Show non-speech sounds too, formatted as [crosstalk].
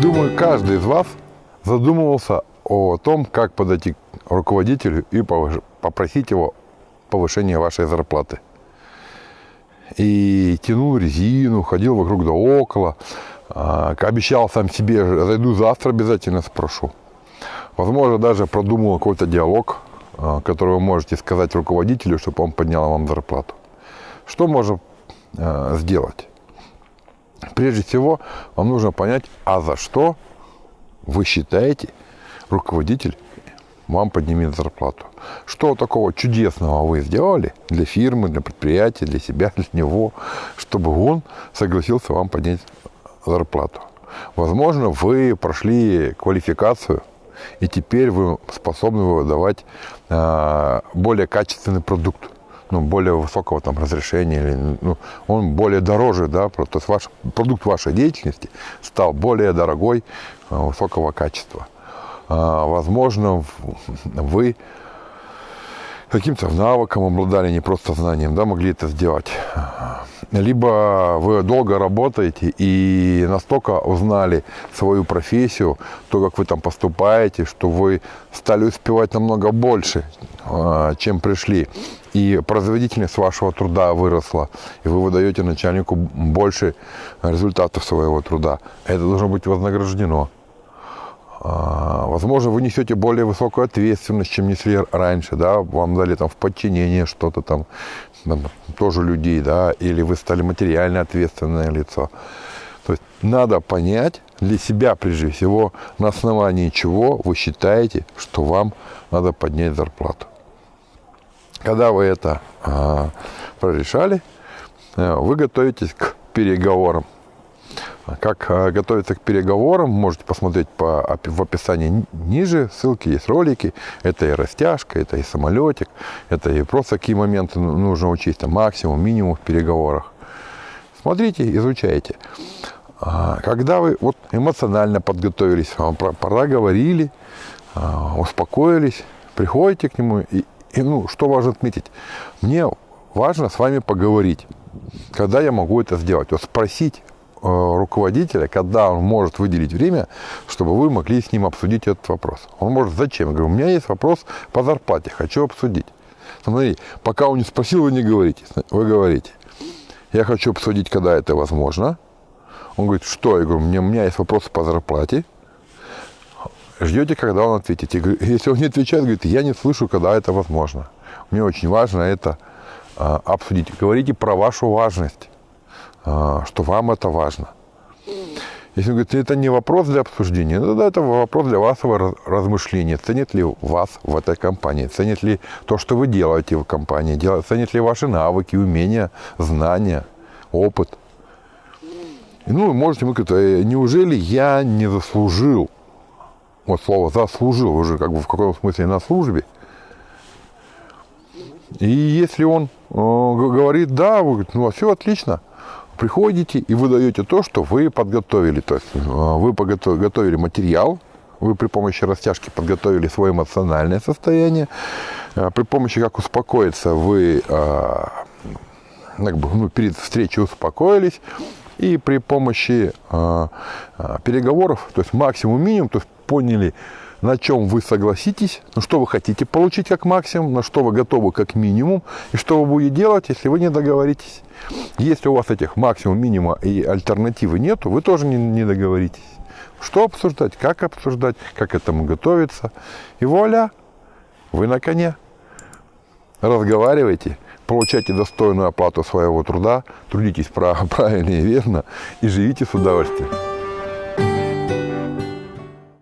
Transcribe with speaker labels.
Speaker 1: Думаю, каждый из вас задумывался о том, как подойти к руководителю и попросить его повышения вашей зарплаты. И тянул резину, ходил вокруг да около, а, обещал сам себе, зайду завтра, обязательно спрошу. Возможно, даже продумал какой-то диалог, а, который вы можете сказать руководителю, чтобы он поднял вам зарплату. Что можно а, сделать? Прежде всего, вам нужно понять, а за что вы считаете, руководитель вам поднимет зарплату. Что такого чудесного вы сделали для фирмы, для предприятия, для себя, для него, чтобы он согласился вам поднять зарплату. Возможно, вы прошли квалификацию, и теперь вы способны выдавать э, более качественный продукт ну, более высокого там разрешения, или, ну, он более дороже, да, то есть ваш продукт вашей деятельности стал более дорогой, высокого качества. А, возможно, вы каким-то навыком обладали, не просто знанием, да, могли это сделать. Либо вы долго работаете и настолько узнали свою профессию, то, как вы там поступаете, что вы стали успевать намного больше, а, чем пришли. И производительность вашего труда выросла, и вы выдаете начальнику больше результатов своего труда. Это должно быть вознаграждено. А, возможно, вы несете более высокую ответственность, чем несли раньше, да, вам дали там в подчинение что-то там, там тоже людей, да, или вы стали материально ответственное лицо. То есть надо понять для себя, прежде всего, на основании чего вы считаете, что вам надо поднять зарплату. Когда вы это а, прорешали, э, вы готовитесь к переговорам. Как э, готовиться к переговорам, можете посмотреть по, в описании ниже, ссылки есть ролики. Это и растяжка, это и самолетик, это и просто какие моменты ну, нужно учесть, там, максимум, минимум в переговорах. Смотрите, изучайте. А, когда вы вот эмоционально подготовились, вам проговорили, а, успокоились, приходите к нему, и, и ну, что важно отметить, мне важно с вами поговорить. Когда я могу это сделать? Вот спросить Э, руководителя, когда он может выделить время, чтобы вы могли с ним обсудить этот вопрос. Он может зачем? Я говорю, у меня есть вопрос по зарплате, хочу обсудить. Смотри, пока он не спросил, вы не говорите. Вы говорите, я хочу обсудить, когда это возможно. Он говорит, что? Я говорю, у меня, у меня есть вопрос по зарплате. Ждете, когда он ответит. Говорю, если он не отвечает, говорит, я не слышу, когда это возможно. Мне очень важно это а, обсудить. Говорите про вашу важность. А, что вам это важно. Если он говорит, это не вопрос для обсуждения, ну, тогда это вопрос для вашего размышления. Ценит ли вас в этой компании? Ценит ли то, что вы делаете в компании? Ценит ли ваши навыки, умения, знания, опыт? И, ну, можете мы говорить, «Э, неужели я не заслужил? Вот слово заслужил уже как бы в каком смысле на службе. И если он э, говорит, да, вы говорите, ну, все отлично – приходите и выдаете то, что вы подготовили. То есть э, вы готовили материал, вы при помощи растяжки подготовили свое эмоциональное состояние, э, при помощи как успокоиться вы э, как бы, ну, перед встречей успокоились, и при помощи переговоров, то есть максимум минимум, то есть поняли, на чем вы согласитесь, ну, что вы хотите получить как максимум, на что вы готовы как минимум, и что вы будете делать, если вы не договоритесь. Если у вас этих максимум, минимума и альтернативы нету, вы тоже не, не договоритесь. Что обсуждать, как обсуждать, как к этому готовиться. И вуаля, вы на коне. Разговаривайте, получайте достойную оплату своего труда, трудитесь [laughs] правильно и верно и живите с удовольствием.